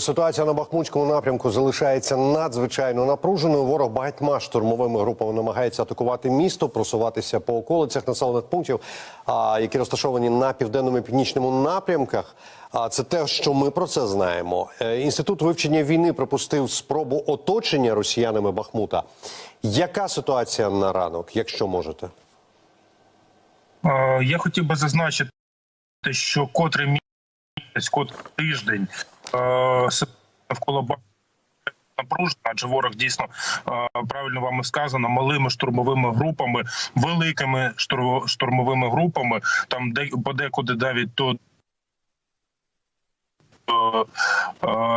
Ситуація на Бахмутському напрямку залишається надзвичайно напруженою. Ворог багатьма штурмовими групами намагається атакувати місто, просуватися по околицях населених пунктів, які розташовані на південному і північному напрямках. А це те, що ми про це знаємо. Е, Інститут вивчення війни припустив спробу оточення росіянами Бахмута. Яка ситуація на ранок, якщо можете? Я хотів би зазначити, що котрий місяць, котрий тиждень навколо Бахмута напружена, адже ворог дійсно е, правильно вами сказано, малими штурмовими групами, великими штур- штурмовими групами, там де подекуди навіть до е, е,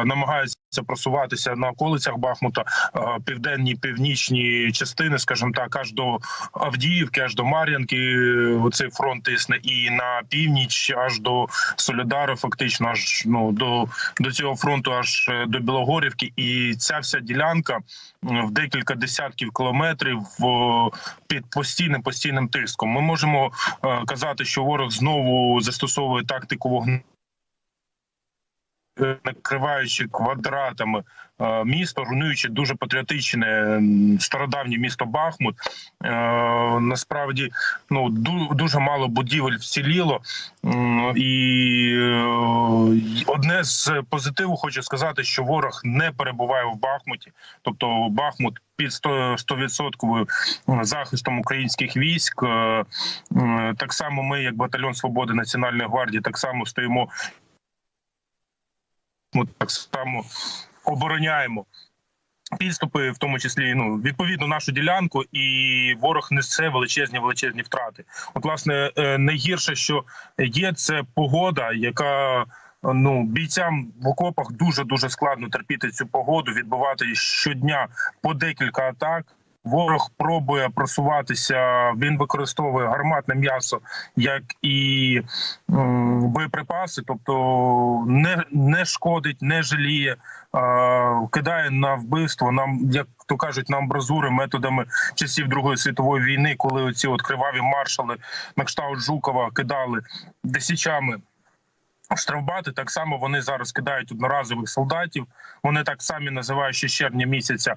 намагаються просуватися на околицях Бахмута, е, південні північні частини, скажімо так, аж до Авдіївки, аж до Мар'янки. е, Оцей фронт тисне, і на північ, аж до Солідару, фактично, аж ну до, до цього фронту, аж е, до Білогорівки. І ця вся ділянка в декілька десятків кілометрів під постійним постійним тиском. Ми можемо е, казати, що ворог знову застосовує тактику вогню. Накриваючи квадратами е, місто, руйнуючи дуже патріотичне стародавнє місто Бахмут. Е, Насправді ну ду- дуже мало будівель вціліло. І е, одне з позитиву хочу сказати, що ворог не перебуває в Бахмуті, тобто Бахмут під 100%, 100% захистом українських військ. Так само ми, як батальйон свободи Національної гвардії, так само стоїмо. Ми так само обороняємо підступи, в тому числі ну відповідно нашу ділянку, і ворог несе величезні величезні втрати. От, власне, е, найгірше, що є, це погода, яка ну бійцям в окопах дуже дуже складно терпіти цю погоду, відбувати щодня по декілька атак. Ворог пробує просуватися. Він використовує гарматне м'ясо як і боєприпаси, тобто не, не шкодить, не жаліє, кидає на вбивство. Нам як то кажуть, на амбразури методами часів Другої світової війни, коли оці от криваві маршали на кшталт Жукова кидали десячами. Штрафбати так само вони зараз кидають одноразових солдатів. Вони так самі називають ще червня місяця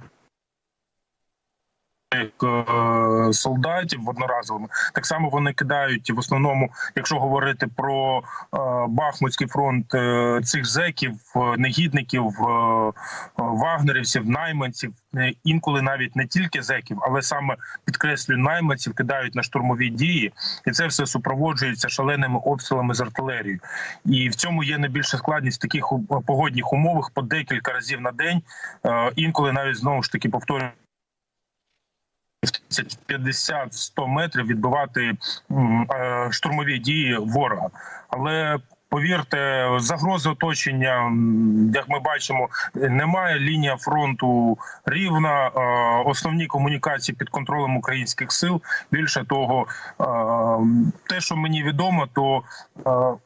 солдатів одноразовими. Так само вони кидають в основному, якщо говорити про е, Бахмутський фронт е, цих зеків, е, негідників, е, е, вагнерівців, найманців, е, інколи навіть не тільки зеків, але саме підкреслюю найманців кидають на штурмові дії, і це все супроводжується шаленими обстрілами з артилерії. І в цьому є найбільша складність в таких погодних умовах по декілька разів на день. Е, Інколи навіть знову ж таки повторюю. 50-100 метрів відбивати е, штурмові дії ворога. Але повірте, загрози оточення, як ми бачимо, немає. Лінія фронту рівна. Основні комунікації під контролем українських сил. Більше того, те, що мені відомо, то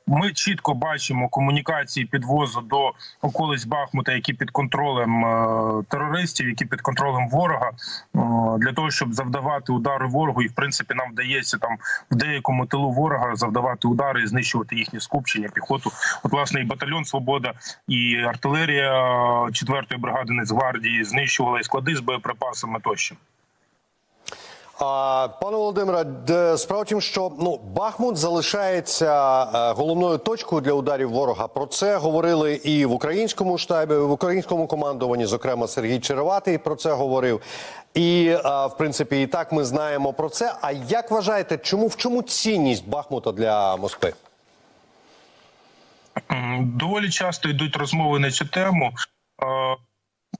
ми чітко бачимо комунікації підвозу до околиць Бахмута, які під контролем терористів, які під контролем ворога, для того, щоб завдавати удари ворогу, і в принципі нам вдається там в деякому тилу ворога завдавати удари і знищувати їхні скупчення, піхоту. От власне і батальйон Свобода, і артилерія 4-ї бригади Нацгвардії знищували і склади з боєприпасами тощо. Пане Володимире, справа в тім, що ну Бахмут залишається е, головною точкою для ударів ворога. Про це говорили і в українському штабі, в українському командуванні, зокрема Сергій Череватий про це говорив. І е, в принципі, і так ми знаємо про це. А як вважаєте, чому в чому цінність Бахмута для Москви? Доволі часто йдуть розмови на цю тему.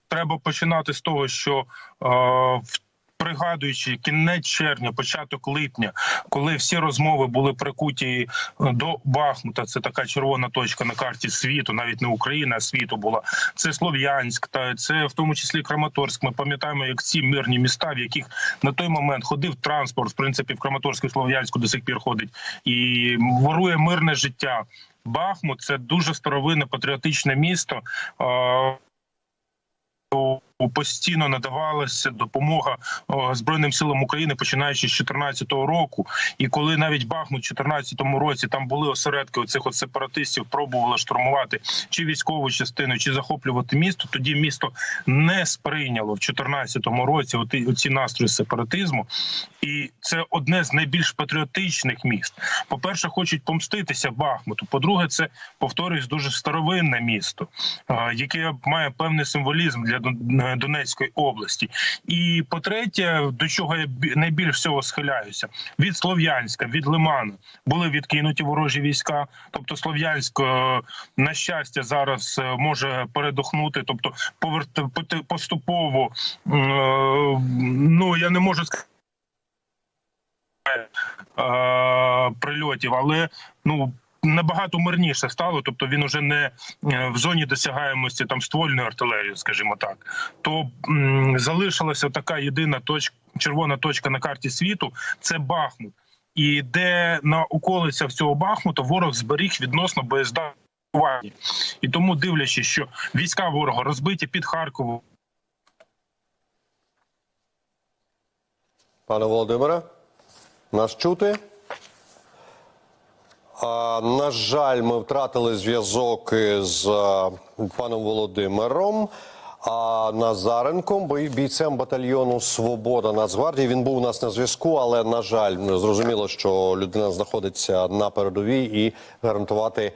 Треба починати з того, що в- пригадуючи кінець червня, початок липня, коли всі розмови були прикуті е, до Бахмута, це така червона точка на карті світу, навіть не України, а світу була. Це Слов'янськ, та це в тому числі Краматорськ. Ми пам'ятаємо, як ці мирні міста, в яких на той момент ходив транспорт, в принципі, в Краматорську, Слов'янську до сих пір ходить і ворує мирне життя. Бахмут це дуже старовинне патріотичне місто. Е, Постійно надавалася допомога збройним силам України, починаючи з 2014 року. І коли навіть Бахмут у 2014 році там були осередки оцих от сепаратистів, пробували штурмувати чи військову частину, чи захоплювати місто, тоді місто не сприйняло в 2014 році оті, оці настрої сепаратизму. І це одне з найбільш патріотичних міст. По перше, хочуть помститися Бахмуту. По-друге, це повторюсь дуже старовинне місто, е, яке має певний символізм для Дон- Донецької області. І по-третє, до чого я бі- найбільш всього схиляюся, від Слов'янська, від Лиману були відкинуті ворожі війська. Тобто Слов'янськ, е, на щастя, зараз е, може передохнути, тобто поверт поступово. е, Ну я не можу сказати. е, Прильотів, але ну набагато мирніше стало. Тобто він уже не е, в зоні досягаємості там ствольної артилерії, скажімо так. То залишилася така єдина точка, червона точка на карті світу це Бахмут. І де на околицях цього Бахмута ворог зберіг відносно боєздатні. І тому, дивлячись, що війська ворога розбиті під Харковом, Пане Володимире, нас чути? На жаль, ми втратили зв'язок із а, паном Володимиром. А Назаренком, бійцем батальйону Свобода Нацгвардії. Він був у нас на зв'язку, але на жаль, зрозуміло, що людина знаходиться на передовій і гарантувати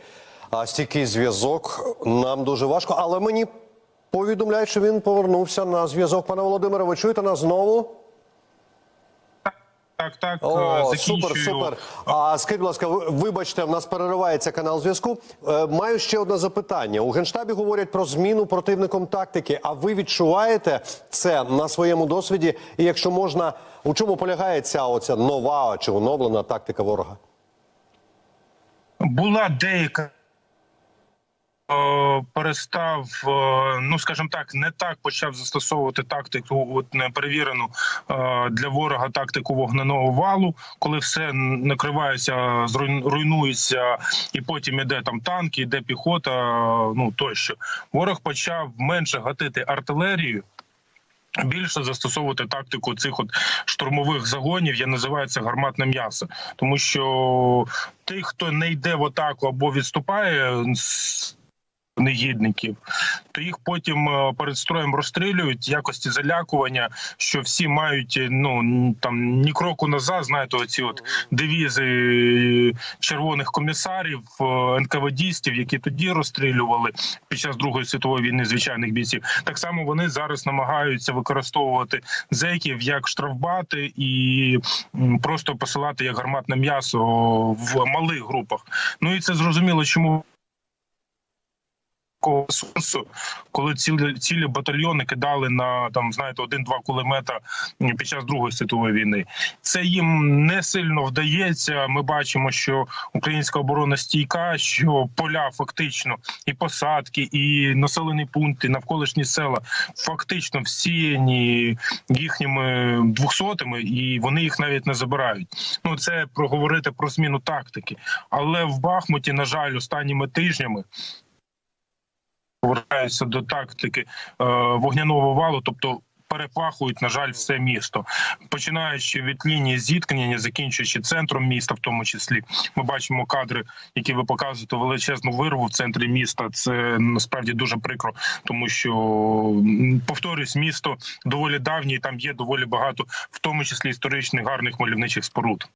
стійкий зв'язок нам дуже важко. Але мені повідомляють, що він повернувся на зв'язок. Пане Володимире, ви чуєте нас знову? Так, так, е, О, закінчую. супер, супер. А скажіть, будь ласка, вибачте, в нас переривається канал зв'язку. Е, маю ще одне запитання. У генштабі говорять про зміну противником тактики. А ви відчуваєте це на своєму досвіді? І якщо можна, у чому полягає ця оця нова чи оновлена тактика ворога? була деяка. Е, Перестав, е, ну скажімо так, не так почав застосовувати тактику, от не перевірену е, для ворога тактику вогненого валу, коли все накривається, руйнується, і потім іде там танки, іде піхота. Ну тощо ворог почав менше гатити артилерію. Більше застосовувати тактику цих от штурмових загонів, я називаю це гарматне м'ясо, тому що тих, хто не йде в атаку або відступає негідників, то їх потім е, перед строєм розстрілюють якості залякування, що всі мають е, ну там ні кроку назад. Знаєте, оці от девізи е, червоних комісарів, НКВДістів, які тоді розстрілювали під час Другої світової війни звичайних бійців. Так само вони зараз намагаються використовувати зеків як штрафбати і просто посилати як гарматне м'ясо в малих групах. Ну і це зрозуміло, чому. Такого сенсу, коли цілі цілі батальйони кидали на там, знаєте, один-два кулемета під час Другої світової війни. Це їм не сильно вдається. Ми бачимо, що українська оборона стійка, що поля фактично і посадки, і населені пункти, навколишні села фактично всіяні їхніми двохсотими, і вони їх навіть не забирають. Ну це проговорити про зміну тактики. Але в Бахмуті, на жаль, останніми тижнями. Повертаюся до тактики е, вогняного валу, тобто перепахують, на жаль, все місто, починаючи від лінії зіткнення, закінчуючи центром міста, в тому числі ми бачимо кадри, які ви показуєте величезну вирву в центрі міста. Це насправді дуже прикро, тому що повторюсь, місто доволі давнє, і там є доволі багато, в тому числі історичних гарних мальовничих споруд.